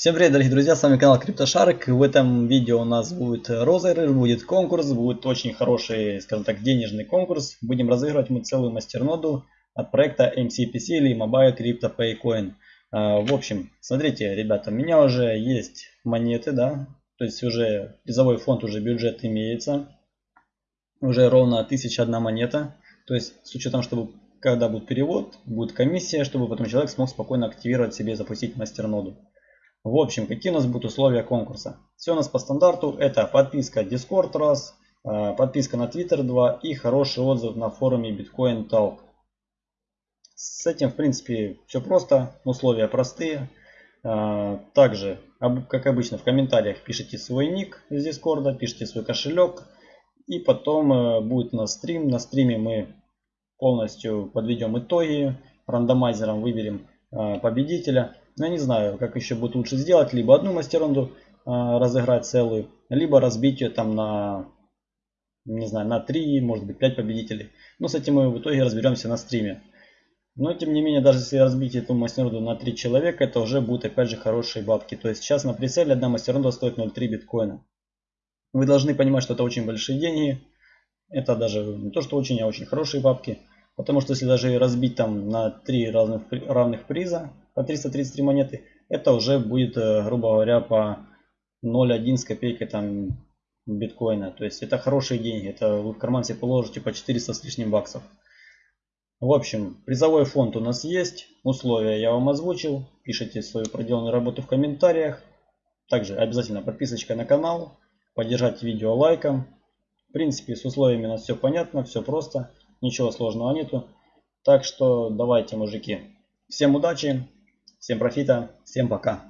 Всем привет, дорогие друзья, с вами канал CryptoShark. В этом видео у нас будет розыгрыш, будет конкурс, будет очень хороший, скажем так, денежный конкурс. Будем разыгрывать мы целую мастерноду от проекта MCPC или Mobile Crypto Paycoin. А, в общем, смотрите, ребята, у меня уже есть монеты, да, то есть уже призовой фонд, уже бюджет имеется. Уже ровно 1001 монета. То есть с учетом, чтобы когда будет перевод, будет комиссия, чтобы потом человек смог спокойно активировать себе запустить мастерноду. В общем, какие у нас будут условия конкурса? Все у нас по стандарту. Это подписка Discord раз, а, подписка на Twitter 2 и хороший отзыв на форуме Bitcoin Talk. С этим, в принципе, все просто. Условия простые. А, также, как обычно, в комментариях пишите свой ник из Discord, пишите свой кошелек. И потом э, будет у нас стрим. На стриме мы полностью подведем итоги. Рандомайзером выберем победителя. Но я не знаю, как еще будет лучше сделать. Либо одну мастеронду э, разыграть целую, либо разбить ее там на, не знаю, на 3, может быть 5 победителей. Но с этим мы в итоге разберемся на стриме. Но тем не менее, даже если разбить эту мастеронду на 3 человека, это уже будет опять же хорошие бабки. То есть сейчас на прицеле одна мастеронда стоит 0,3 биткоина. Вы должны понимать, что это очень большие деньги. Это даже не то, что очень, а очень хорошие бабки. Потому что если даже разбить там на 3 разных, равных приза, по 333 монеты, это уже будет, э, грубо говоря, по 0,1 с копейкой там биткоина. То есть это хорошие деньги. Это вы в карман себе положите по 400 с лишним баксов. В общем, призовой фонд у нас есть. Условия я вам озвучил. Пишите свою проделанную работу в комментариях. Также обязательно подписочка на канал. Поддержать видео лайком. В принципе, с условиями у нас все понятно, все просто. Ничего сложного нету. Так что давайте, мужики. Всем удачи. Всем профита, всем пока.